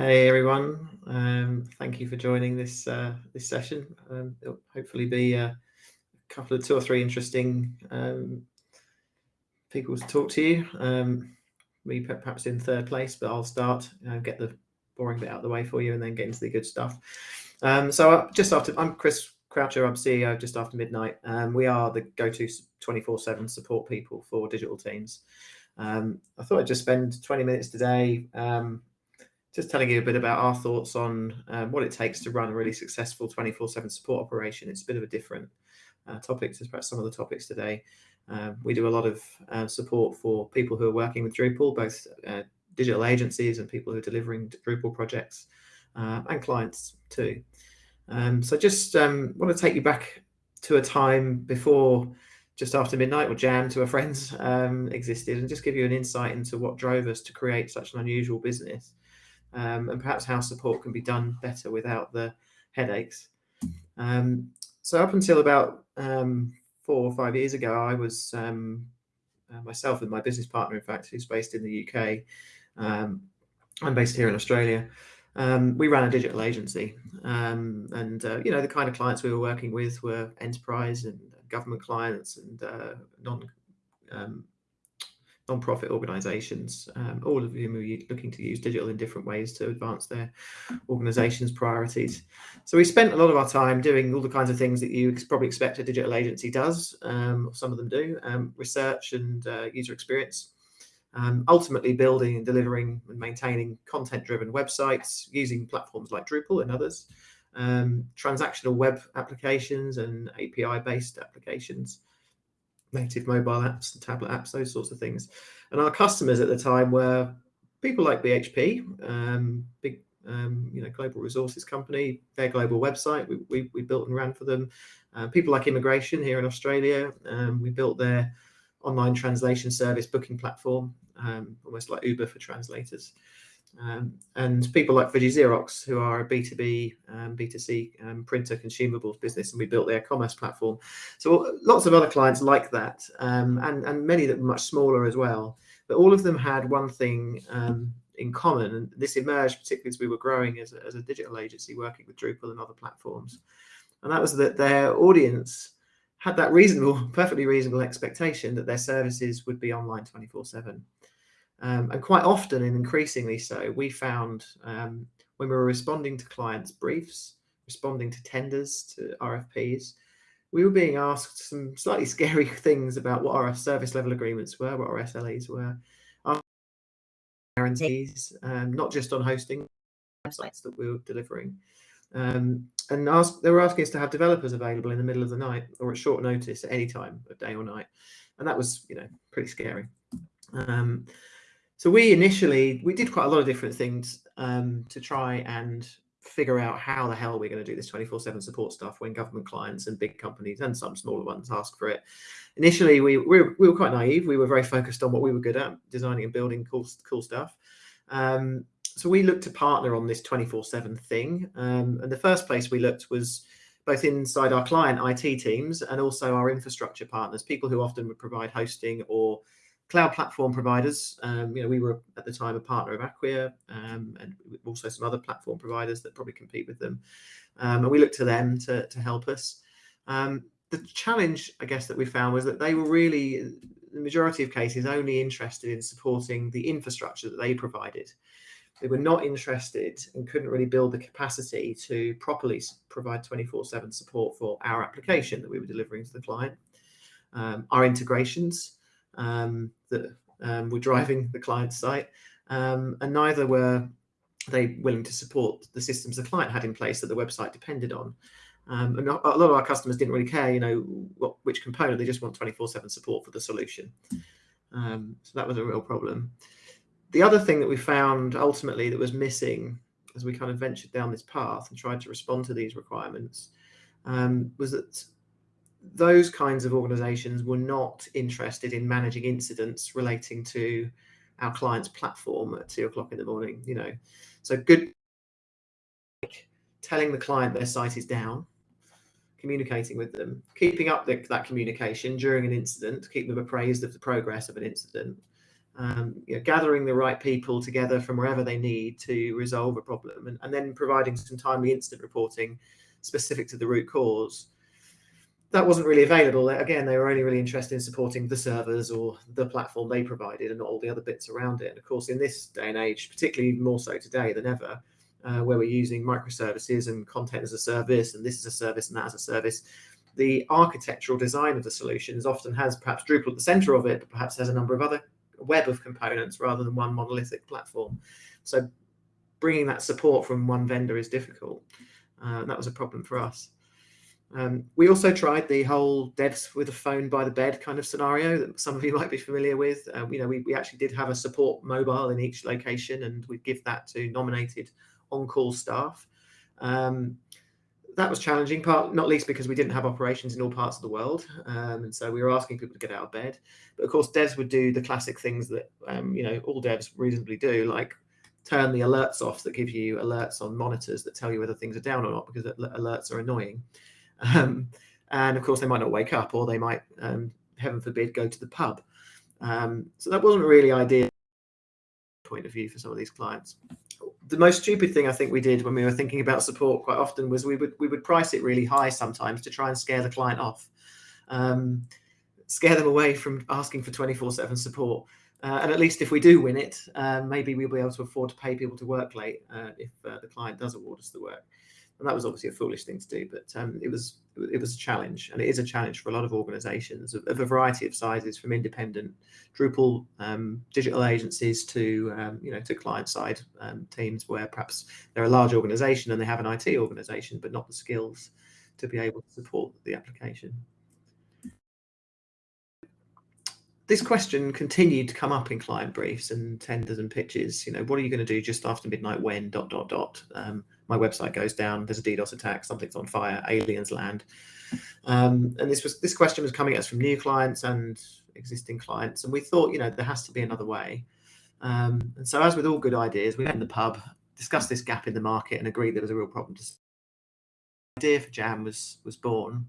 Hey everyone, um, thank you for joining this uh, this session. Um, it'll hopefully be a couple of two or three interesting um, people to talk to you. Um, me perhaps in third place, but I'll start, and get the boring bit out of the way for you and then get into the good stuff. Um, so uh, just after, I'm Chris Croucher, I'm CEO just after midnight. Um, we are the go-to 24-7 support people for digital teams. I thought I'd just spend 20 minutes today just telling you a bit about our thoughts on um, what it takes to run a really successful 24-7 support operation. It's a bit of a different uh, topic to perhaps some of the topics today. Um, we do a lot of uh, support for people who are working with Drupal, both uh, digital agencies and people who are delivering Drupal projects uh, and clients too. Um, so just um, want to take you back to a time before just after midnight or jam to a friends um, existed and just give you an insight into what drove us to create such an unusual business um, and perhaps how support can be done better without the headaches. Um, so up until about um, four or five years ago, I was um, uh, myself and my business partner, in fact, who's based in the UK. Um, I'm based here in Australia. Um, we ran a digital agency, and uh, you know the kind of clients we were working with were enterprise and government clients and uh, non non-profit organizations, um, all of whom are looking to use digital in different ways to advance their organization's priorities. So we spent a lot of our time doing all the kinds of things that you probably expect a digital agency does, um, some of them do, um, research and uh, user experience, um, ultimately building and delivering and maintaining content-driven websites using platforms like Drupal and others, um, transactional web applications and API-based applications, native mobile apps tablet apps, those sorts of things. And our customers at the time were people like BHP, um, big um, you know global resources company, their global website we, we, we built and ran for them. Uh, people like immigration here in Australia, um, we built their online translation service booking platform, um, almost like Uber for translators. Um, and people like Fuji Xerox, who are a B2B, um, B2C um, printer consumables business, and we built their commerce platform. So lots of other clients like that, um, and, and many that were much smaller as well. But all of them had one thing um, in common, and this emerged particularly as we were growing as a, as a digital agency working with Drupal and other platforms. And that was that their audience had that reasonable, perfectly reasonable expectation that their services would be online 24 7. Um, and quite often and increasingly so, we found um, when we were responding to clients' briefs, responding to tenders, to RFPs, we were being asked some slightly scary things about what our service level agreements were, what our SLAs were, our guarantees, um, not just on hosting websites that we were delivering. Um, and ask, they were asking us to have developers available in the middle of the night or at short notice at any time of day or night. And that was, you know, pretty scary. Um, so we initially, we did quite a lot of different things um, to try and figure out how the hell we're going to do this 24-7 support stuff when government clients and big companies and some smaller ones ask for it. Initially, we, we, were, we were quite naive. We were very focused on what we were good at, designing and building cool, cool stuff. Um, so we looked to partner on this 24-7 thing. Um, and the first place we looked was both inside our client IT teams and also our infrastructure partners, people who often would provide hosting or cloud platform providers. Um, you know, we were at the time a partner of Acquia um, and also some other platform providers that probably compete with them. Um, and we looked to them to, to help us. Um, the challenge, I guess, that we found was that they were really, the majority of cases, only interested in supporting the infrastructure that they provided. They were not interested and couldn't really build the capacity to properly provide 24-7 support for our application that we were delivering to the client. Um, our integrations, that um, were driving the client site, um, and neither were they willing to support the systems the client had in place that the website depended on. Um, and a lot of our customers didn't really care, you know, what, which component, they just want 24-7 support for the solution. Um, so that was a real problem. The other thing that we found ultimately that was missing as we kind of ventured down this path and tried to respond to these requirements um, was that those kinds of organizations were not interested in managing incidents relating to our client's platform at two o'clock in the morning, you know. So good telling the client their site is down, communicating with them, keeping up the, that communication during an incident, keep them appraised of the progress of an incident, um, you know, gathering the right people together from wherever they need to resolve a problem, and, and then providing some timely instant reporting specific to the root cause. That wasn't really available. Again, they were only really interested in supporting the servers or the platform they provided and not all the other bits around it. And of course, in this day and age, particularly more so today than ever, uh, where we're using microservices and content as a service, and this is a service and that as a service, the architectural design of the solutions often has perhaps Drupal at the center of it, but perhaps has a number of other web of components rather than one monolithic platform. So bringing that support from one vendor is difficult. Uh, that was a problem for us. Um, we also tried the whole devs with a phone by the bed kind of scenario that some of you might be familiar with. Um, you know, we, we actually did have a support mobile in each location and we'd give that to nominated on-call staff. Um, that was challenging, part not least because we didn't have operations in all parts of the world, um, and so we were asking people to get out of bed. But of course, devs would do the classic things that um, you know all devs reasonably do, like turn the alerts off that give you alerts on monitors that tell you whether things are down or not, because alerts are annoying. Um, and of course, they might not wake up, or they might, um, heaven forbid, go to the pub. Um, so that wasn't really ideal point of view for some of these clients the most stupid thing I think we did when we were thinking about support quite often was we would we would price it really high sometimes to try and scare the client off, um, scare them away from asking for 24/7 support. Uh, and at least if we do win it, uh, maybe we'll be able to afford to pay people to work late uh, if uh, the client does award us the work and that was obviously a foolish thing to do, but um, it was it was a challenge, and it is a challenge for a lot of organisations of, of, a variety of sizes, from independent Drupal um, digital agencies to um, you know to client side um, teams where perhaps they're a large organisation and they have an IT organisation, but not the skills to be able to support the application. This question continued to come up in client briefs and tenders and pitches. You know, what are you going to do just after midnight when dot dot dot? Um, my website goes down, there's a DDoS attack, something's on fire, aliens land. Um, and this was this question was coming at us from new clients and existing clients, and we thought, you know, there has to be another way. Um, and so, as with all good ideas, we went in the pub, discussed this gap in the market, and agreed there was a real problem. The idea for Jam was was born.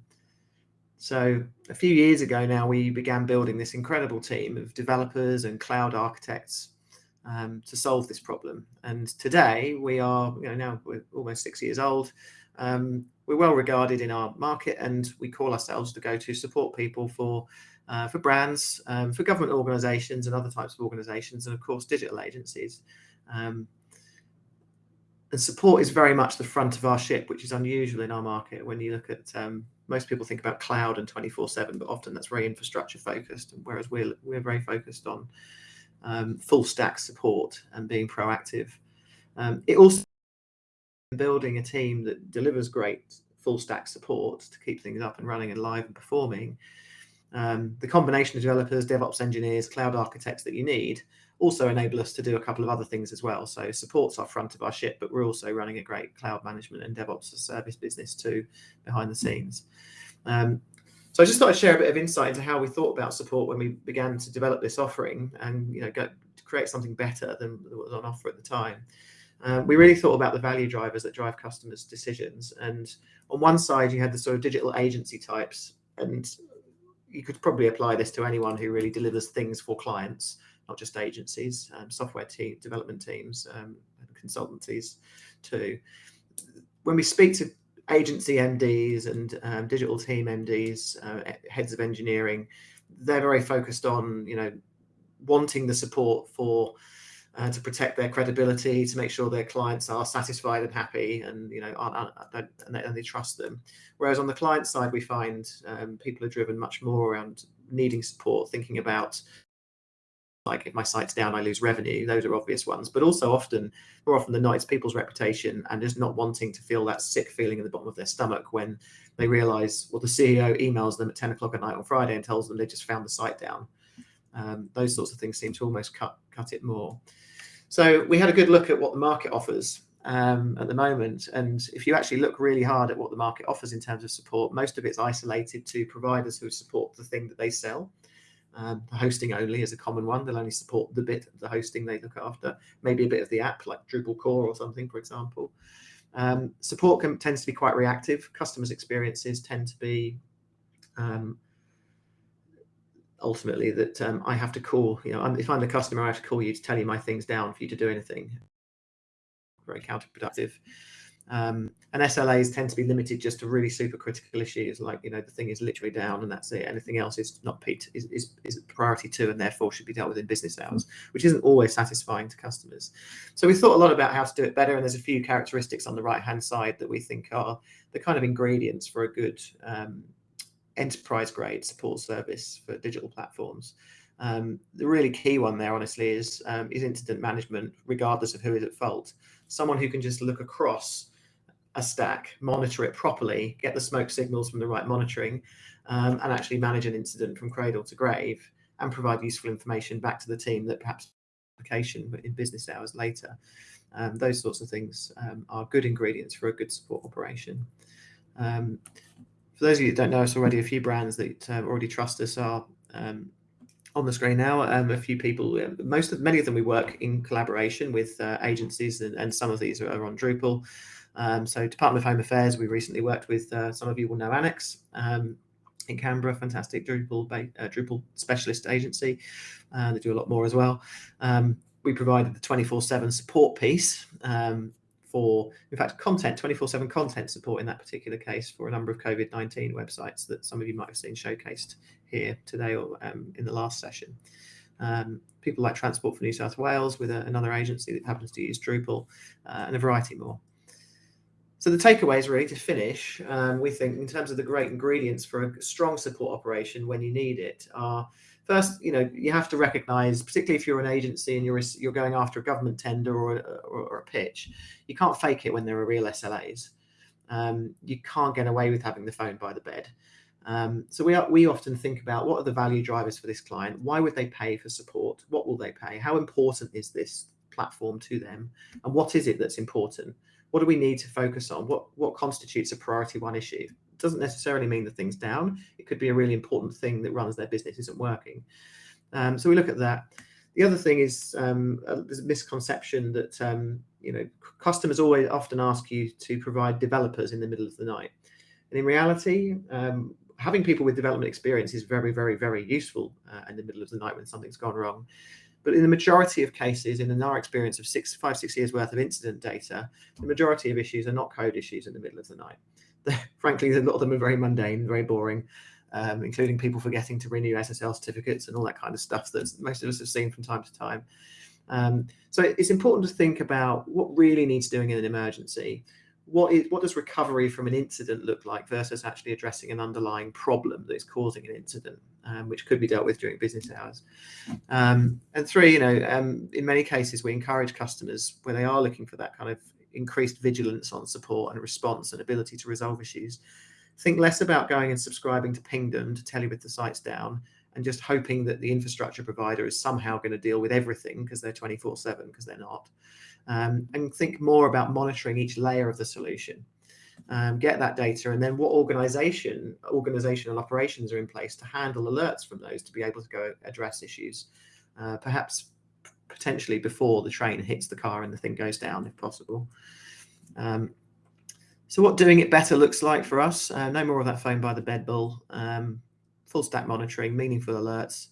So a few years ago now, we began building this incredible team of developers and cloud architects um, to solve this problem. And today we are, you know, now we're almost six years old. Um, we're well regarded in our market, and we call ourselves the go-to support people for uh, for brands, um, for government organisations, and other types of organisations, and of course digital agencies. Um, and support is very much the front of our ship, which is unusual in our market. When you look at um, most people think about cloud and 24/7, but often that's very infrastructure focused, whereas we're we're very focused on um, full stack support and being proactive. Um, it also building a team that delivers great full stack support to keep things up and running and live and performing. Um, the combination of developers, DevOps engineers, cloud architects that you need also enable us to do a couple of other things as well. So supports our front of our ship, but we're also running a great cloud management and DevOps service business too behind the scenes. Um, so I just thought I'd share a bit of insight into how we thought about support when we began to develop this offering and you know go, create something better than what was on offer at the time. Um, we really thought about the value drivers that drive customers' decisions. And on one side, you had the sort of digital agency types, and you could probably apply this to anyone who really delivers things for clients, not just agencies, um, software team, development teams, um, and consultancies too. When we speak to agency MDs and um, digital team MDs, uh, heads of engineering, they're very focused on, you know, wanting the support for uh, to protect their credibility, to make sure their clients are satisfied and happy, and you know, aren't, aren't, and, they, and, they, trust them. Whereas on the client side, we find um, people are driven much more around needing support, thinking about like if my site's down, I lose revenue. Those are obvious ones, but also often, more often than not, it's people's reputation and just not wanting to feel that sick feeling in the bottom of their stomach when they realize, well, the CEO emails them at 10 o'clock at night on Friday and tells them they just found the site down. Um, those sorts of things seem to almost cut cut it more. So we had a good look at what the market offers um, at the moment. And if you actually look really hard at what the market offers in terms of support, most of it's isolated to providers who support the thing that they sell. Um, hosting only is a common one. They'll only support the bit of the hosting they look after, maybe a bit of the app like Drupal core or something, for example. Um, support can, tends to be quite reactive. Customers' experiences tend to be um, ultimately that um, I have to call, you know, I'm, if I'm the customer, I have to call you to tell you my things down for you to do anything. Very counterproductive. Um, and SLAs tend to be limited just to really super critical issues, like you know the thing is literally down and that's it. Anything else is not peaked, is, is, is priority two, and therefore should be dealt with in business hours, which isn't always satisfying to customers. So we thought a lot about how to do it better, and there's a few characteristics on the right hand side that we think are the kind of ingredients for a good um, enterprise grade support service for digital platforms. Um, the really key one there, honestly, is um, is incident management, regardless of who is at fault. Someone who can just look across a stack, monitor it properly, get the smoke signals from the right monitoring, um, and actually manage an incident from cradle to grave and provide useful information back to the team that perhaps application in business hours later. Um, those sorts of things um, are good ingredients for a good support operation. Um, for those of you that don't know us already, a few brands that uh, already trust us are um, on the screen now. Um, a few people, most of many of them, we work in collaboration with uh, agencies, and, and, some of these are on Drupal. Um, so Department of Home Affairs, we recently worked with, uh, some of you will know Annex um, in Canberra, fantastic Drupal, uh, Drupal specialist agency. Uh, they do a lot more as well. Um, we provided the 24-7 support piece um, for, in fact, content, 24-7 content support in that particular case for a number of COVID-19 websites that some of you might have seen showcased here today or um, in the last session. Um, people like Transport for New South Wales with a, another agency that happens to use Drupal uh, and a variety more. So the takeaways really to finish, um, we think in terms of the great ingredients for a strong support operation when you need it are first, you know, you have to recognize, particularly if you're an agency and you're you're going after a government tender or, or, or a pitch, you can't fake it when there are real SLAs. Um, you can't get away with having the phone by the bed. Um, so we, are, we often think about what are the value drivers for this client? Why would they pay for support? What will they pay? How important is this platform to them? And what is it that's important? what do we need to focus on? What what constitutes a priority one issue? It doesn't necessarily mean the thing's down. It could be a really important thing that runs their business isn't working. Um, so we look at that. The other thing is um, there's a misconception that um, you know customers always often ask you to provide developers in the middle of the night, and in reality, um, having people with development experience is very, very, very useful uh, in the middle of the night when something's gone wrong. But in the majority of cases, in our experience of six, five, six years worth of incident data, the majority of issues are not code issues in the middle of the night. frankly, a lot of them are very mundane, very boring, um, including people forgetting to renew SSL certificates and all that kind of stuff that most of us have seen from time to time. Um, so it's important to think about what really needs doing in an emergency what is what does recovery from an incident look like versus actually addressing an underlying problem that is causing an incident, um, which could be dealt with during business hours. Um, and three, you know, um, in many cases, we encourage customers where they are looking for that kind of increased vigilance on support and response and ability to resolve issues. Think less about going and subscribing to Pingdom to tell you if the site's down and just hoping that the infrastructure provider is somehow going to deal with everything because they're 24 7 because they're not um, and think more about monitoring each layer of the solution. Um, get that data and then what organization, organizational operations are in place to handle alerts from those to be able to go address issues, uh, perhaps potentially before the train hits the car and the thing goes down if possible. Um, so what doing it better looks like for us, uh, no more of that phone by the bed bull, um, full stack monitoring, meaningful alerts.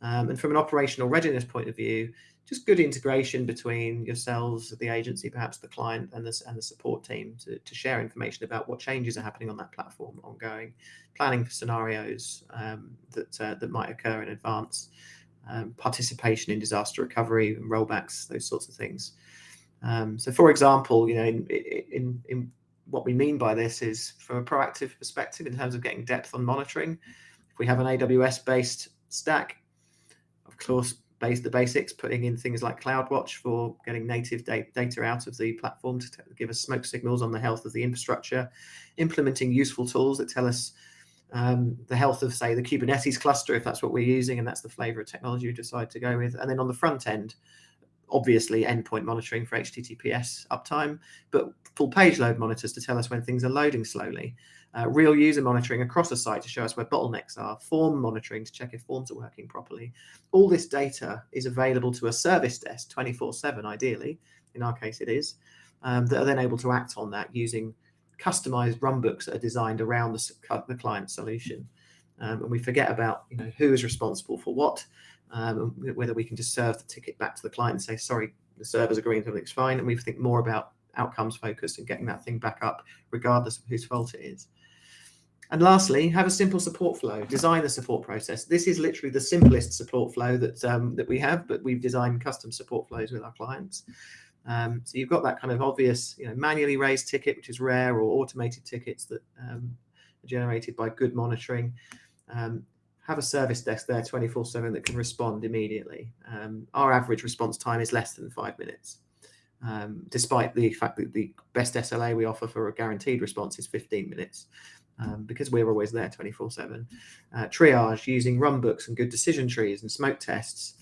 Um, and from an operational readiness point of view, just good integration between yourselves, the agency, perhaps the client and the, and the support team to, to share information about what changes are happening on that platform ongoing, planning for scenarios um, that, uh, that might occur in advance, um, participation in disaster recovery and rollbacks, those sorts of things. Um, so for example, you know, in, in, in what we mean by this is from a proactive perspective in terms of getting depth on monitoring, if we have an AWS based stack, of course, base the basics, putting in things like CloudWatch for getting native data out of the platform to give us smoke signals on the health of the infrastructure, implementing useful tools that tell us um, the health of, say, the Kubernetes cluster, if that's what we're using, and that's the flavor of technology you decide to go with. And then on the front end, obviously endpoint monitoring for HTTPS uptime, but full page load monitors to tell us when things are loading slowly uh, real user monitoring across a site to show us where bottlenecks are, form monitoring to check if forms are working properly. All this data is available to a service desk 24-7, ideally, in our case it is, um, that are then able to act on that using customized runbooks that are designed around the, the client solution. um, and we forget about you know who is responsible for what, um, whether we can just serve the ticket back to the client and say sorry, the server's agreeing everything's fine, and we think more about outcomes focused and getting that thing back up regardless of whose fault it is. And lastly, have a simple support flow. Design the support process. This is literally the simplest support flow that um, that we have, but we've designed custom support flows with our clients. Um, so you've got that kind of obvious, you know, manually raised ticket, which is rare, or automated tickets that um, are generated by good monitoring. Um, have a service desk there 24/7 that can respond immediately. Um, our average response time is less than five minutes, um, despite the fact that the best SLA we offer for a guaranteed response is 15 minutes um, because we're always there 24 7. Uh, triage using run books and good decision trees and smoke tests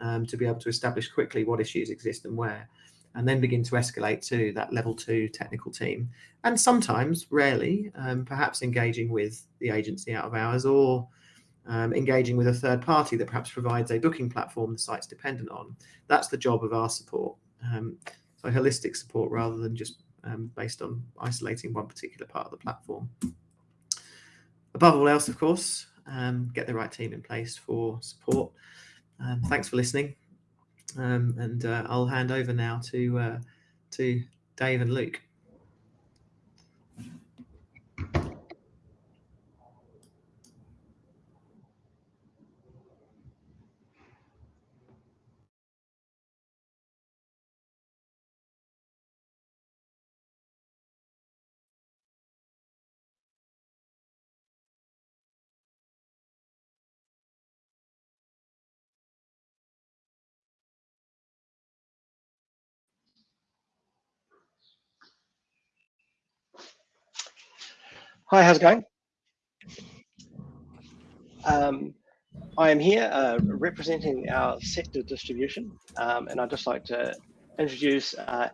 um, to be able to establish quickly what issues exist and where, and then begin to escalate to that level two technical team. And sometimes, rarely, um, perhaps engaging with the agency out of hours or um, engaging with a third party that perhaps provides a booking platform the site's dependent on. That's the job of our support. Um, so holistic support rather than just um, based on isolating one particular part of the platform above all else, of course, um, get the right team in place for support. Um, thanks for listening. Um, and uh, I'll hand over now to uh, to Dave and Luke. Hi, how's it going? Um, I am here uh, representing our sector distribution, um, and I'd just like to introduce uh,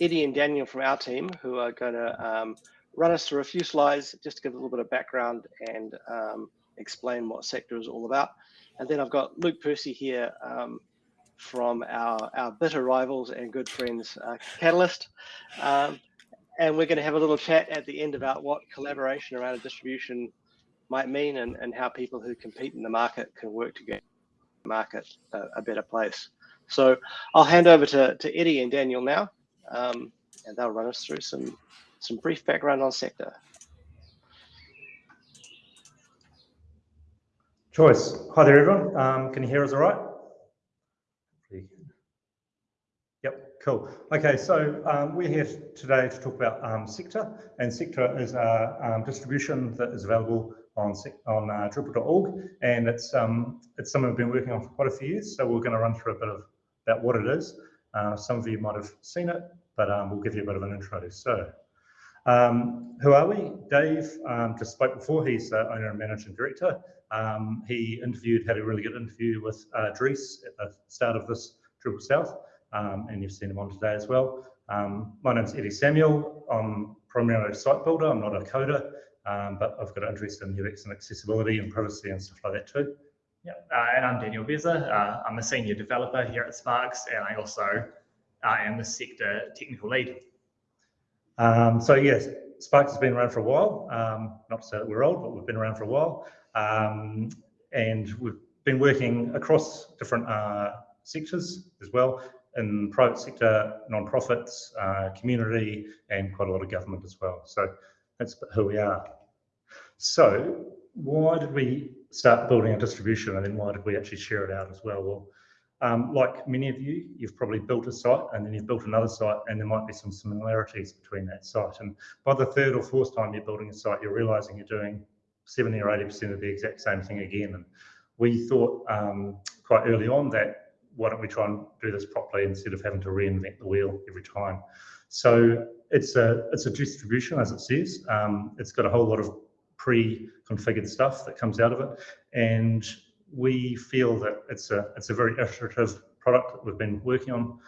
Eddie and Daniel from our team, who are going to um, run us through a few slides just to give a little bit of background and um, explain what sector is all about. And then I've got Luke Percy here um, from our, our bitter rivals and good friends, uh, Catalyst. And we're going to have a little chat at the end about what collaboration around a distribution might mean and, and how people who compete in the market can work together the market a, a better place. So I'll hand over to, to Eddie and Daniel now, um, and they'll run us through some, some brief background on sector. Choice. Hi there, everyone. Um, can you hear us all right? Cool. Okay, so um, we're here today to talk about um, Sector, and Sector is a um, distribution that is available on on uh, Drupal.org, and it's um, it's something we've been working on for quite a few years. So we're going to run through a bit of about what it is. Uh, some of you might have seen it, but um, we'll give you a bit of an intro. So, um, who are we? Dave just spoke before. He's the owner and managing director. he interviewed, had a really good interview with uh, Dries at the start of this Drupal South um, and you've seen them on today as well. Um, my name's Eddie Samuel. I'm primarily a site builder. I'm not a coder, um, but I've got an interest in UX and accessibility and privacy and stuff like that too. Yeah, uh, and I'm Daniel Beza. Uh, I'm a senior developer here at Sparks, and I also uh, am the sector technical lead. Um, so yes, Sparks has been around for a while. Um, not to say that we're old, but we've been around for a while, um, and we've been working across different uh, sectors as well in private sector, non-profits, uh, community, and quite a lot of government as well. So that's who we are. So why did we start building a distribution and then why did we actually share it out as well? Well, um, like many of you, you've probably built a site and then you've built another site and there might be some similarities between that site. And by the third or fourth time you're building a site, you're realizing you're doing 70 or 80% of the exact same thing again. And we thought um, quite early on that why don't we try and do this properly instead of having to reinvent the wheel every time? So it's a it's a distribution as it says. Um, it's got a whole lot of pre-configured stuff that comes out of it, and we feel that it's a it's a very iterative product that we've been working on,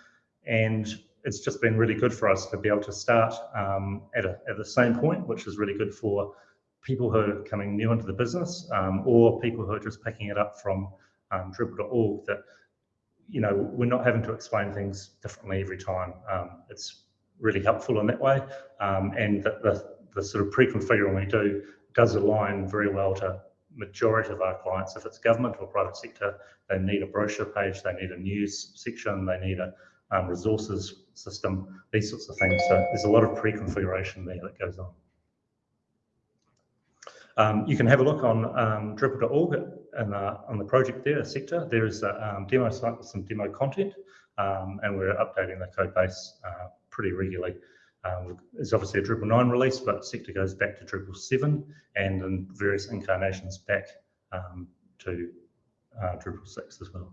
and it's just been really good for us to be able to start um, at a at the same point, which is really good for people who are coming new into the business um, or people who are just picking it up from um, Drupal.org that you know, we're not having to explain things differently every time. Um, it's really helpful in that way. Um, and the, the, the, sort of pre-configuring we do does align very well to majority of our clients, if it's government or private sector, they need a brochure page, they need a news section, they need a um, resources system, these sorts of things. So there's a lot of pre-configuration there that goes on. Um, you can have a look on um, Drupal.org and uh, on the project there, sector. There is a um, demo site with some demo content, um, and we're updating the code base uh, pretty regularly. Um, it's obviously a Drupal 9 release, but sector goes back to Drupal 7 and in various incarnations back um, to uh, Drupal 6 as well.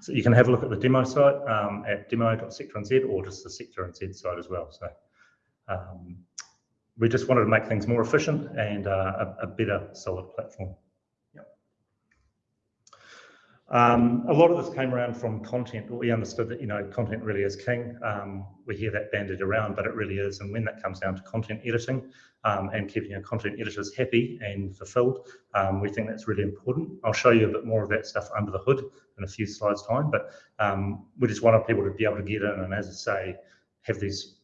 So you can have a look at the demo site um, at demo.sector.nz or just the sector NZ site as well. So um, we just wanted to make things more efficient and uh, a, a better solid platform. Um, a lot of this came around from content. We understood that you know content really is king. Um, we hear that banded around, but it really is. And when that comes down to content editing um, and keeping our content editors happy and fulfilled, um, we think that's really important. I'll show you a bit more of that stuff under the hood in a few slides time. But um, we just wanted people to be able to get in and, as I say, have these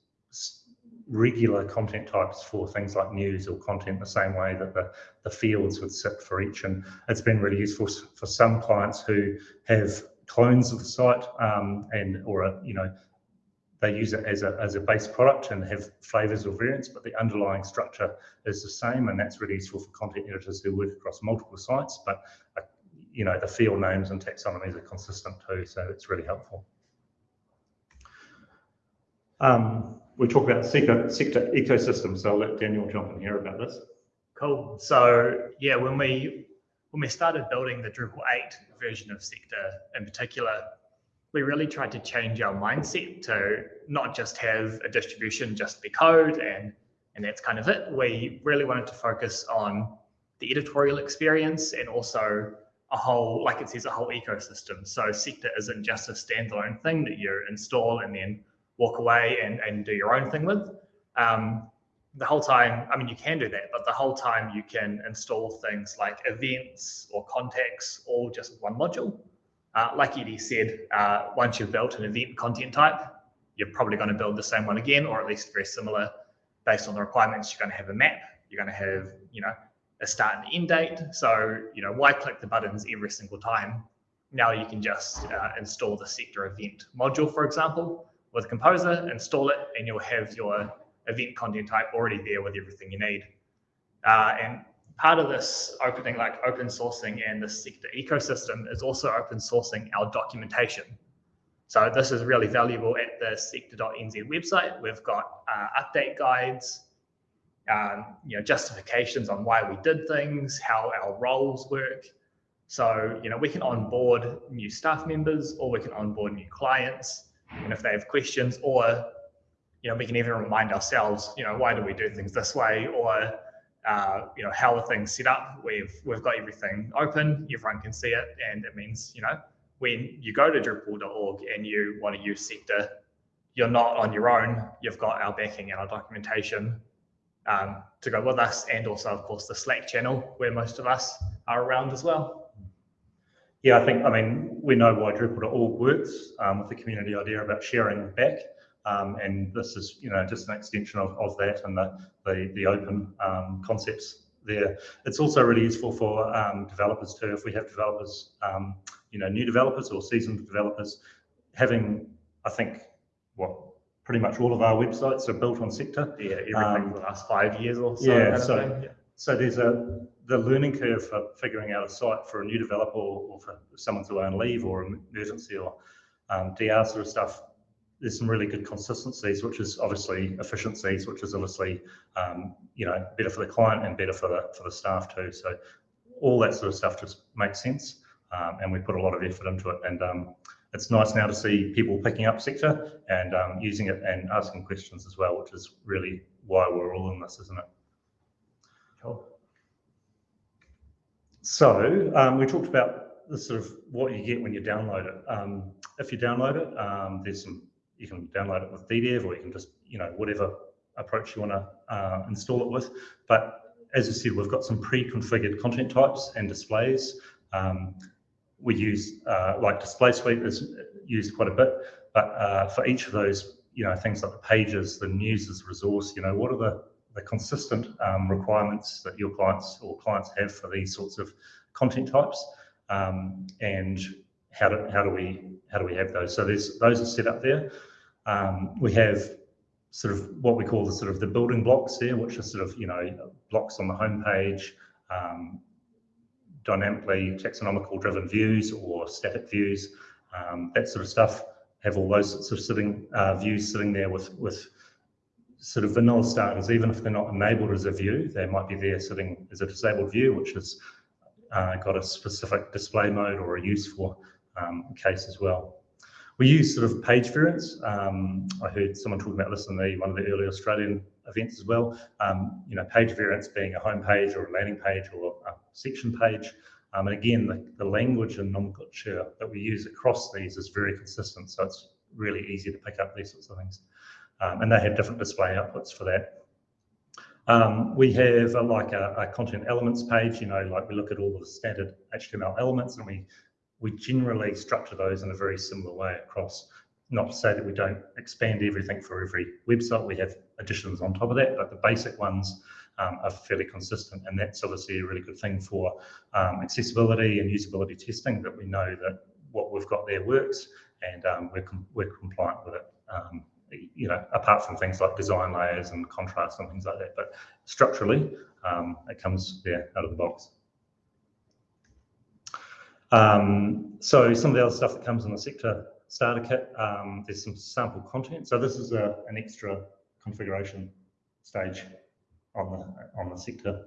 regular content types for things like news or content the same way that the, the fields would sit for each. And it's been really useful for some clients who have clones of the site um, and or a, you know they use it as a, as a base product and have flavors or variants, but the underlying structure is the same. And that's really useful for content editors who work across multiple sites, but uh, you know, the field names and taxonomies are consistent too. So it's really helpful. Um, we talk about sector, sector ecosystems, so I'll let Daniel jump in here about this. Cool. So yeah, when we when we started building the Drupal 8 version of Sector in particular, we really tried to change our mindset to not just have a distribution just be code and and that's kind of it. We really wanted to focus on the editorial experience and also a whole, like it says, a whole ecosystem. So Sector isn't just a standalone thing that you install and then walk away and, and do your own thing with. Um, the whole time, I mean, you can do that, but the whole time you can install things like events or contacts all just one module. Uh, like Eddie said, uh, once you've built an event content type, you're probably going to build the same one again, or at least very similar based on the requirements. You're going to have a map. You're going to have, you know, a start and end date. So, you know, why click the buttons every single time? Now you can just uh, install the sector event module, for example, with Composer, install it, and you'll have your event content type already there with everything you need. Uh, and part of this opening, like open sourcing and the sector ecosystem is also open sourcing our documentation. So this is really valuable at the sector.nz website. We've got uh, update guides, um, you know, justifications on why we did things, how our roles work. So, you know, we can onboard new staff members or we can onboard new clients and if they have questions or you know we can even remind ourselves you know why do we do things this way? Or uh, you know how are things set up? We've we've got everything open. Everyone can see it. And it means you know when you go to drupal.org and you want to use sector you're not on your own. You've got our backing and our documentation um, to go with us. And also of course the slack channel where most of us are around as well yeah, I think, I mean, we know why Drupal.org works um, with the community idea about sharing back. Um, and this is, you know, just an extension of, of that and the, the, the open um, concepts there. It's also really useful for um, developers too. If we have developers, um, you know, new developers or seasoned developers, having, I think, what, pretty much all of our websites are built on Sector. Yeah, everything um, for the last five years or so. Yeah, so, yeah. so there's a, the learning curve for figuring out a site for a new developer or, or for someone to learn leave or emergency or um, DR sort of stuff, there's some really good consistencies, which is obviously efficiencies, which is obviously um, you know better for the client and better for the for the staff too. So all that sort of stuff just makes sense, um, and we put a lot of effort into it. And um, it's nice now to see people picking up sector and um, using it and asking questions as well, which is really why we're all in this, isn't it? Cool. So um, we talked about the sort of what you get when you download it. Um, if you download it, um, there's some you can download it with DDEV or you can just you know whatever approach you want to uh, install it with. But as I said, we've got some pre-configured content types and displays. Um, we use uh, like display suite is used quite a bit, but uh, for each of those, you know, things like the pages, the news as resource, you know, what are the the consistent um, requirements that your clients or clients have for these sorts of content types, um, and how do how do we how do we have those? So there's those are set up there. Um, we have sort of what we call the sort of the building blocks there, which are sort of you know blocks on the homepage, um, dynamically taxonomical driven views or static views, um, that sort of stuff. Have all those sorts of sitting uh, views sitting there with with sort of vanilla starters, even if they're not enabled as a view, they might be there sitting as a disabled view, which has uh, got a specific display mode or a use for um, case as well. We use sort of page variants. Um, I heard someone talking about this in the, one of the early Australian events as well. Um, you know, page variants being a home page or a landing page or a section page. Um, and again, the, the language and nomenclature that we use across these is very consistent. So it's really easy to pick up these sorts of things. Um, and they have different display outputs for that. Um, we have a, like a, a, content elements page, you know, like we look at all the standard HTML elements and we we generally structure those in a very similar way across. Not to say that we don't expand everything for every website, we have additions on top of that, but the basic ones um, are fairly consistent. And that's obviously a really good thing for um, accessibility and usability testing that we know that what we've got there works and um, we're, com we're compliant with it. You know, apart from things like design layers and contrast and things like that, but structurally, um, it comes there out of the box. Um, so some of the other stuff that comes in the sector starter kit, um, there's some sample content. So this is a, an extra configuration stage on the on the sector.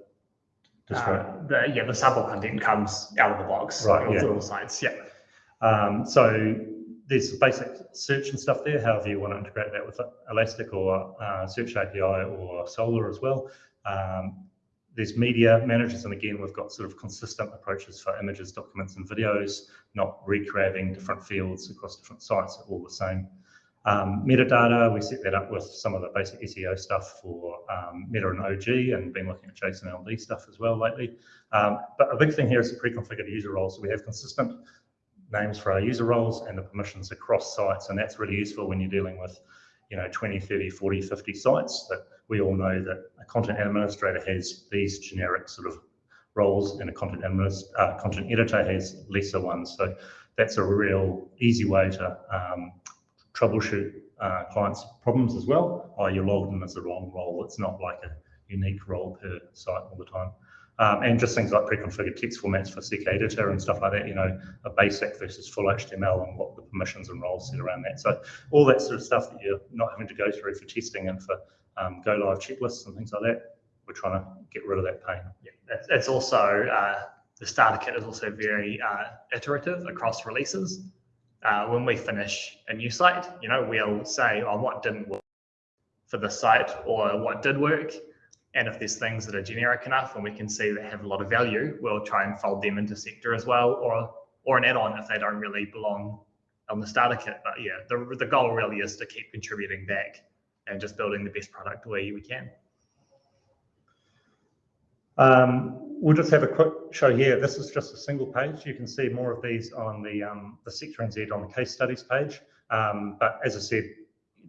Uh, the, yeah, the sample content comes out of the box. Right. Yeah. Little sites. Yeah. Um, so there's basic search and stuff there. However you want to integrate that with Elastic or uh, Search API or Solr as well. Um, there's media managers, and again, we've got sort of consistent approaches for images, documents, and videos, not recreating different fields across different sites, all the same. Um, metadata, we set that up with some of the basic SEO stuff for um, Meta and OG, and been looking at JSON LD stuff as well lately. Um, but a big thing here is the pre-configured user roles. So we have consistent names for our user roles and the permissions across sites, and that's really useful when you're dealing with, you know, 20, 30, 40, 50 sites that we all know that a content administrator has these generic sort of roles and a content uh, content editor has lesser ones. So that's a real easy way to um, troubleshoot uh, clients' problems as well. Oh, you're logged in as the wrong role. It's not like a unique role per site all the time. Um, and just things like pre-configured text formats for CK editor and stuff like that, you know, a basic versus full HTML and what the permissions and roles sit around that. So all that sort of stuff that you're not having to go through for testing and for um, go live checklists and things like that. We're trying to get rid of that pain. Yeah, it's, it's also uh, the starter kit is also very uh, iterative across releases. Uh, when we finish a new site, you know, we'll say, "Oh, what didn't work for the site," or "What did work." And if there's things that are generic enough and we can see they have a lot of value, we'll try and fold them into sector as well, or or an add-on if they don't really belong on the starter kit. But yeah, the the goal really is to keep contributing back and just building the best product the way we can. Um, we'll just have a quick show here. This is just a single page. You can see more of these on the um, the Sector NZ on the case studies page. Um, but as I said,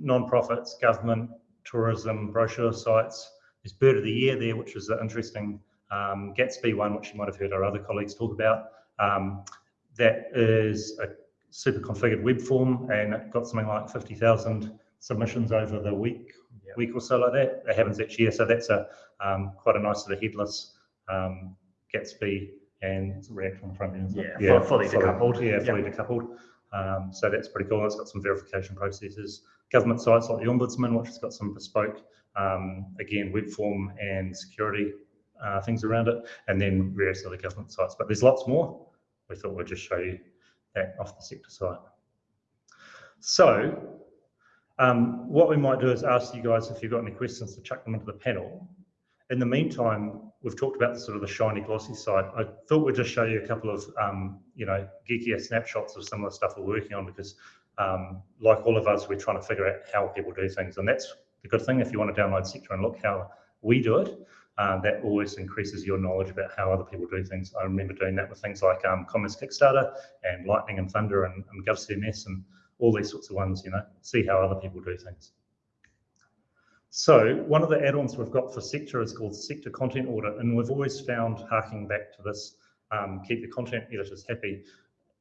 non-profits, government, tourism, brochure sites. There's Bird of the Year there, which is an interesting um, Gatsby one, which you might have heard our other colleagues talk about. Um, that is a super configured web form and it got something like 50,000 submissions over the week, yep. week or so like that. That happens each year, so that's a um, quite a nice sort of headless um, Gatsby and React on the front end. Yeah, yeah, fully, fully decoupled. Yeah, fully yep. decoupled. Um, so that's pretty cool. It's got some verification processes. Government sites like the Ombudsman, which has got some bespoke, um, again, web form and security uh, things around it, and then various other government sites. But there's lots more. We thought we'd just show you that off the sector site. So um, what we might do is ask you guys if you've got any questions to chuck them into the panel. In the meantime, we've talked about the sort of the shiny glossy side. I thought we'd just show you a couple of, um, you know, geekier snapshots of some of the stuff we're working on because um, like all of us, we're trying to figure out how people do things. And that's the good thing. If you want to download Sector and look how we do it, uh, that always increases your knowledge about how other people do things. I remember doing that with things like um, Commons Kickstarter and Lightning and Thunder and, and GovCMS and all these sorts of ones, you know, see how other people do things. So one of the add-ons we've got for sector is called sector content audit, and we've always found, harking back to this, um, keep the content editors happy.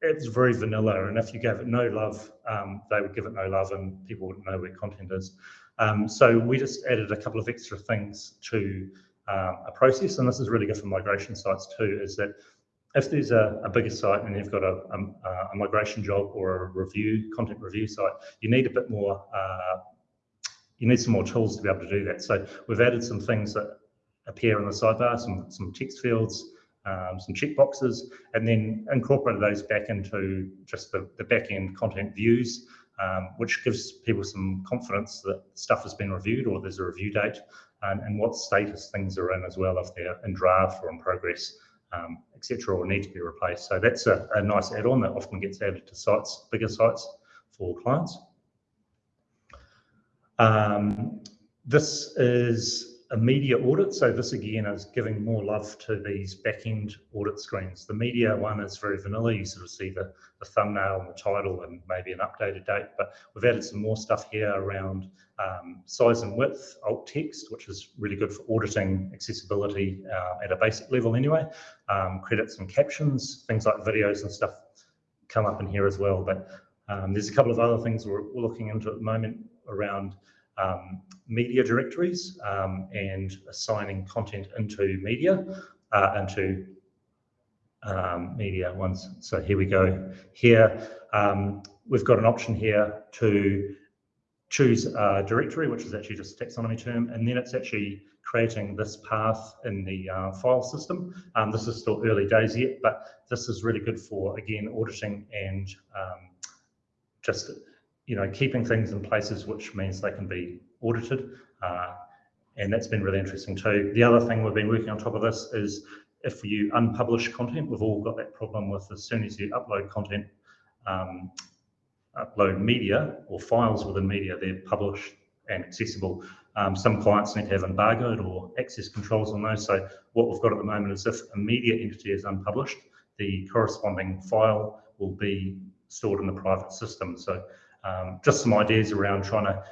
It's very vanilla, and if you gave it no love, um, they would give it no love, and people wouldn't know where content is. Um, so we just added a couple of extra things to um, a process, and this is really good for migration sites too, is that if there's a, a bigger site and you've got a, a, a, migration job or a review, content review site, you need a bit more, uh, you need some more tools to be able to do that. So we've added some things that appear in the sidebar, some, some text fields, um, some checkboxes, and then incorporate those back into just the, the back end content views, um, which gives people some confidence that stuff has been reviewed or there's a review date and, and what status things are in as well, if they're in draft or in progress, um, etc., or need to be replaced. So that's a, a nice add-on that often gets added to sites, bigger sites for clients. Um, this is a media audit. So this again is giving more love to these back-end audit screens. The media one is very vanilla. You sort of see the, the thumbnail and the title and maybe an updated date, but we've added some more stuff here around um, size and width, alt text, which is really good for auditing accessibility uh, at a basic level anyway. Um, credits and captions, things like videos and stuff come up in here as well. But um, there's a couple of other things we're, we're looking into at the moment around um, media directories um, and assigning content into media, uh, into um, media ones. So here we go. Here, um, we've got an option here to choose a directory, which is actually just a taxonomy term, and then it's actually creating this path in the uh, file system. Um, this is still early days yet, but this is really good for, again, auditing and um, just you know, keeping things in places which means they can be audited. Uh, and that's been really interesting too. The other thing we've been working on top of this is if you unpublish content, we've all got that problem with as soon as you upload content, um, upload media or files within media, they're published and accessible. Um, some clients need to have embargoed or access controls on those. So what we've got at the moment is if a media entity is unpublished, the corresponding file will be stored in the private system. So um, just some ideas around trying to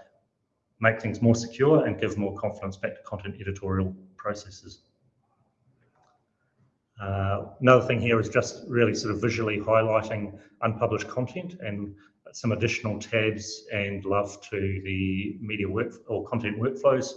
make things more secure and give more confidence back to content editorial processes. Uh, another thing here is just really sort of visually highlighting unpublished content and some additional tabs and love to the media work or content workflows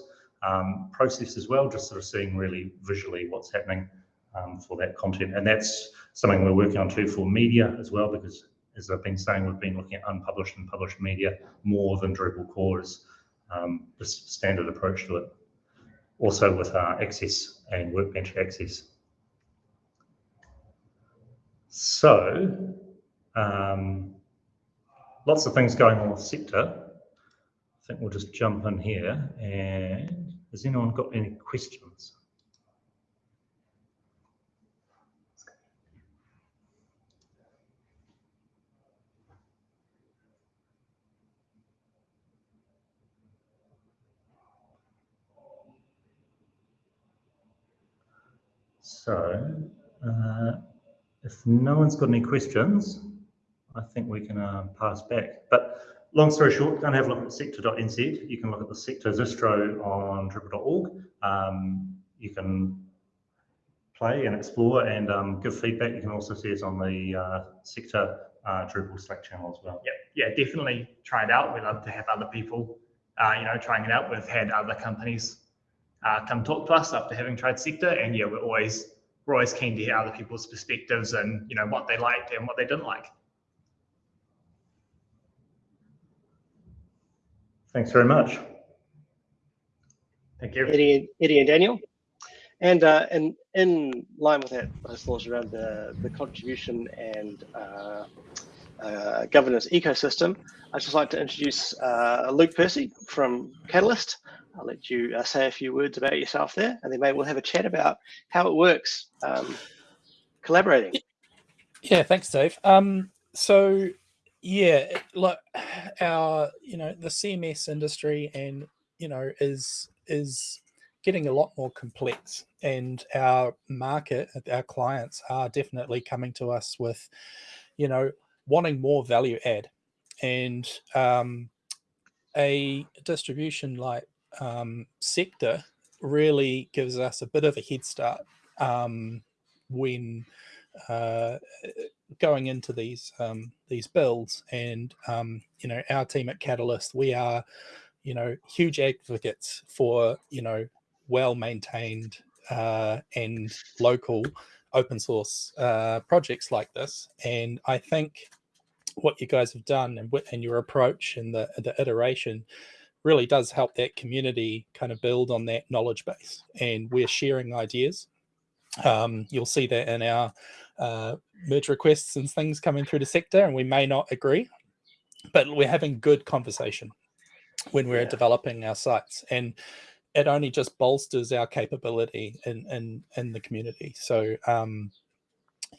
um, process as well, just sort of seeing really visually what's happening um, for that content. And that's something we're working on too for media as well, because as I've been saying, we've been looking at unpublished and published media more than Drupal core is um, the standard approach to it. Also with uh, access and workbench access. So, um, lots of things going on with sector. I think we'll just jump in here and has anyone got any questions? So, uh, if no one's got any questions, I think we can uh, pass back. But long story short, don't have a look at sector.nz. You can look at the sector distro on Drupal.org. Um, you can play and explore and um, give feedback. You can also see us on the uh, sector uh, Drupal Slack channel as well. Yeah, yeah, definitely try it out. We love to have other people, uh, you know, trying it out. We've had other companies uh, come talk to us after having tried sector, and yeah, we're always we're always keen to hear other people's perspectives and you know what they liked and what they didn't like. Thanks very much. Thank you. Eddie, Eddie and Daniel. And, uh, and in line with that, those thoughts around the, the contribution and uh, uh, governance ecosystem, I'd just like to introduce uh, Luke Percy from Catalyst. I'll let you uh, say a few words about yourself there, and then maybe we'll have a chat about how it works um, collaborating. Yeah, thanks, Dave. Um, so, yeah, like our, you know, the CMS industry and you know is is getting a lot more complex, and our market, our clients are definitely coming to us with, you know, wanting more value add, and um, a distribution like um, sector really gives us a bit of a head start um, when uh, going into these um, these builds. And um, you know, our team at Catalyst, we are you know huge advocates for you know well maintained uh, and local open source uh, projects like this. And I think what you guys have done and, and your approach and the, the iteration really does help that community kind of build on that knowledge base and we're sharing ideas um, you'll see that in our uh, merge requests and things coming through the sector and we may not agree but we're having good conversation when we're yeah. developing our sites and it only just bolsters our capability in in, in the community so um,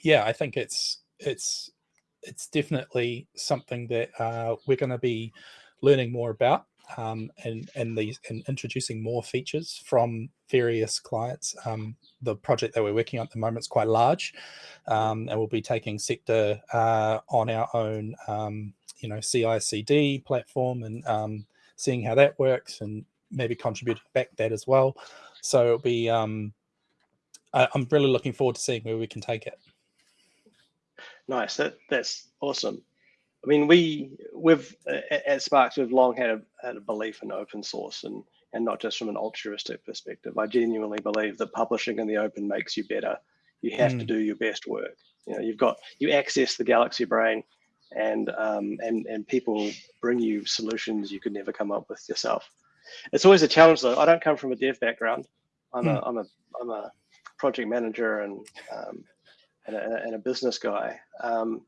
yeah i think it's it's it's definitely something that uh, we're going to be learning more about um, and and these and introducing more features from various clients. Um, the project that we're working on at the moment is quite large, um, and we'll be taking sector uh, on our own, um, you know, CI/CD platform and um, seeing how that works, and maybe contributing back that as well. So it'll be. Um, I, I'm really looking forward to seeing where we can take it. Nice. That that's awesome. I mean, we we've at Sparks we've long had a, had a belief in open source and and not just from an altruistic perspective. I genuinely believe that publishing in the open makes you better. You have mm. to do your best work. You know, you've got you access the Galaxy Brain, and um, and and people bring you solutions you could never come up with yourself. It's always a challenge though. I don't come from a dev background. I'm mm. a I'm a I'm a project manager and um, and, a, and a business guy. Um,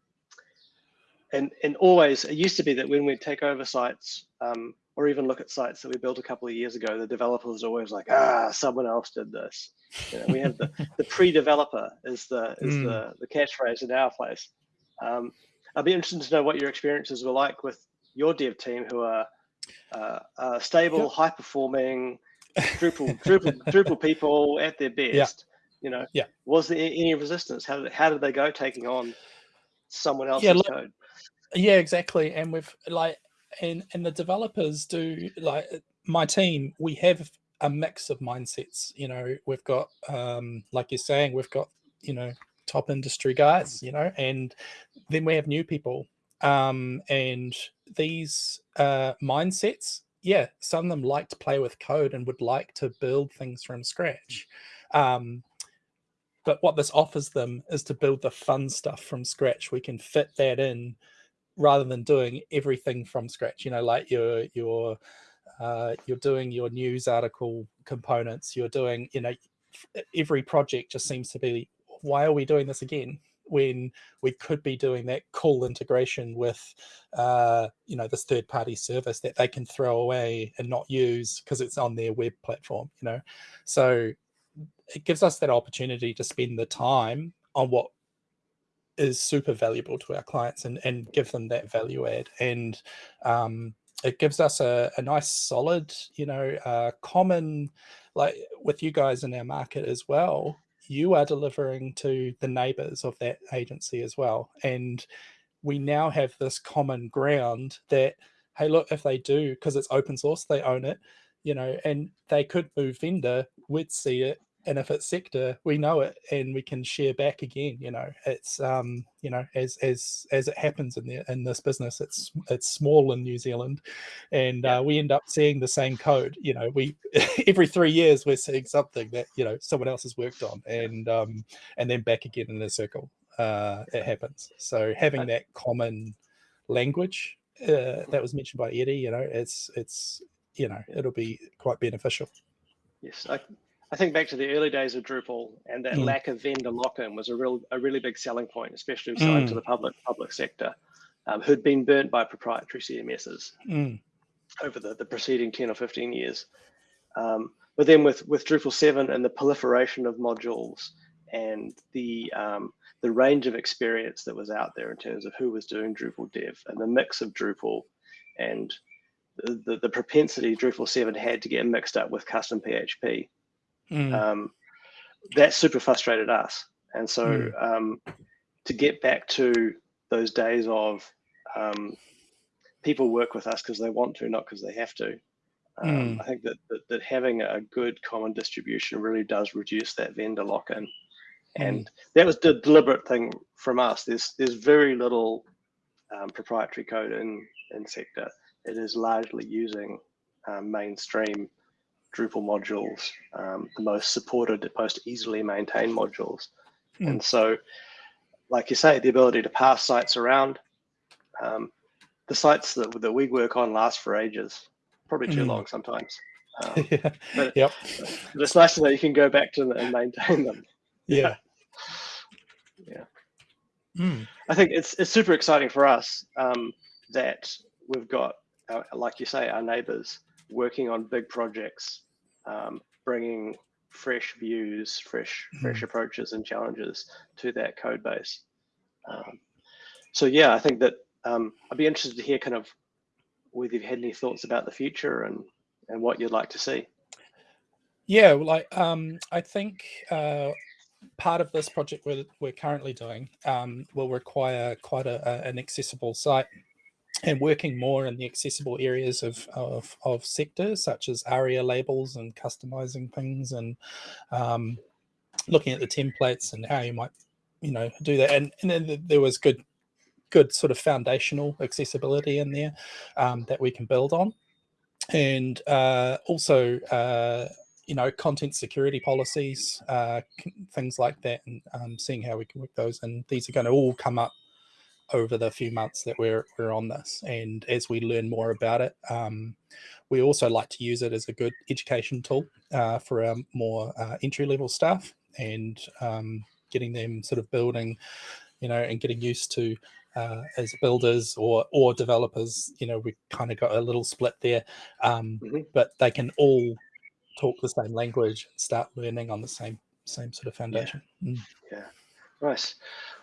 and and always it used to be that when we take over sites um, or even look at sites that we built a couple of years ago, the developer was always like, ah, someone else did this. You know, we have the, the pre-developer is the is mm. the the catchphrase in our place. Um, I'd be interested to know what your experiences were like with your dev team, who are uh, uh, stable, yep. high performing, Drupal Drupal Drupal people at their best. Yeah. You know, yeah. Was there any resistance? How did how did they go taking on someone else's yeah, code? Yeah, exactly. And we've like, and and the developers do like my team. We have a mix of mindsets. You know, we've got um, like you're saying, we've got you know top industry guys. You know, and then we have new people. Um, and these uh, mindsets, yeah, some of them like to play with code and would like to build things from scratch. Um, but what this offers them is to build the fun stuff from scratch. We can fit that in rather than doing everything from scratch you know like you're you're uh, you're doing your news article components you're doing you know every project just seems to be why are we doing this again? when we could be doing that cool integration with uh, you know this third party service that they can throw away and not use because it's on their web platform you know? So it gives us that opportunity to spend the time on what is super valuable to our clients and, and give them that value add. And um, it gives us a, a nice solid, you know, uh, common, like with you guys in our market as well, you are delivering to the neighbors of that agency as well. And we now have this common ground that, hey, look, if they do, because it's open source, they own it, you know, and they could move vendor, we'd see it and if it's sector we know it and we can share back again you know it's um you know as as as it happens in the in this business it's it's small in new zealand and uh, we end up seeing the same code you know we every three years we're seeing something that you know someone else has worked on and um and then back again in a circle uh it happens. So having that common language uh, that was mentioned by eddie you know it's it's you know it'll be quite beneficial. Yes I, I think back to the early days of Drupal and that mm. lack of vendor lock-in was a real a really big selling point, especially mm. to the public public sector, um, who'd been burnt by proprietary CMSs mm. over the, the preceding 10 or 15 years. Um, but then with, with Drupal 7 and the proliferation of modules and the um, the range of experience that was out there in terms of who was doing Drupal dev and the mix of Drupal and the, the, the propensity Drupal 7 had to get mixed up with custom PHP Mm. Um, that super frustrated us. And so mm. um, to get back to those days of um, people work with us because they want to, not because they have to, Um, Mm. I think that, that that having a good common distribution really does reduce that vendor lock-in, and that was the deliberate thing from us. There's there's very little um, proprietary code in in sector. It is largely using um, mainstream Drupal modules, um, the most supported, most easily maintained modules. Mm. And so, like you say, the ability to pass sites around. Um, the sites that, that we work on last for ages, probably too Mm. long sometimes. Um, yeah. but- Yep. but it's nice to know you can go back to them and maintain them. Yeah. Yeah. Mm. I think it's it's super exciting for us um, that we've got, uh, like you say, our neighbours working on big projects, um, bringing fresh views, fresh fresh approaches and challenges to that code base. Um, so yeah, I think that um, I'd be interested to hear kind of whether you've had any thoughts about the future and and what you'd like to see. Yeah, well, like um, I think uh, part of this project we're, we're currently doing um, will require quite a, a, an accessible site and working more in the accessible areas of, of, of sectors such as ARIA labels and customizing things and um, looking at the templates and how you might, you know, do that. And, and then there was good, good sort of foundational accessibility in there um, that we can build on. And uh, also, uh, you know, content security policies, uh, things like that, and um, seeing how we can work those. And these are going to all come up over the few months that we're we're on this. And as we learn more about it, um, we also like to use it as a good education tool uh, for our more uh, entry level staff and um, getting them sort of building, you know, and getting used to. Uh, as builders or or developers, you know, we kind of got a little split there, um, Mhm. but they can all talk the same language and start learning on the same same sort of foundation. Mm. Nice,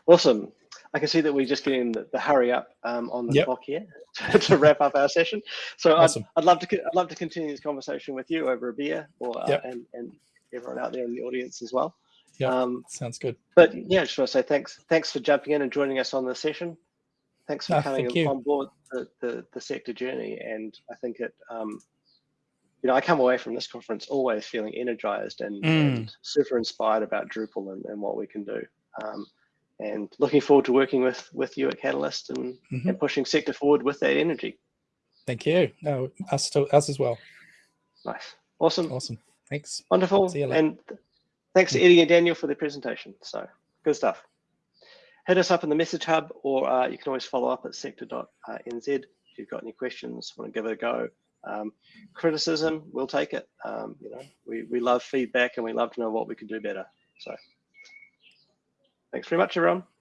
awesome. I can see that we're just getting the, the hurry up um, on the Yep. clock here to, to wrap up our session. So Awesome. I'd, I'd love to I'd love to continue this conversation with you over a beer, or uh, Yep. and and everyone out there in the audience as well. Yep. Um, Sounds good. but yeah, I just want to say thanks thanks for jumping in and joining us on the session. Thanks for No, coming thank on board the, the, the sector journey, and I think it. Um, you know, I come away from this conference always feeling energized and, Mm. and super inspired about Drupal and, and what we can do. Um, and looking forward to working with with you at Catalyst and, Mhm. and pushing sector forward with that energy. Thank you. No, us to us as well. Nice, awesome, Awesome. Thanks. wonderful, See you later. and thanks to Eddie and Daniel for the presentation. So good stuff. Hit us up in the message hub, or uh, you can always follow up at sector.nz if you've got any questions, want to give it a go. Um, criticism, we'll take it. Um, you know, we, we love feedback and we love to know what we can do better. So thanks very much, everyone.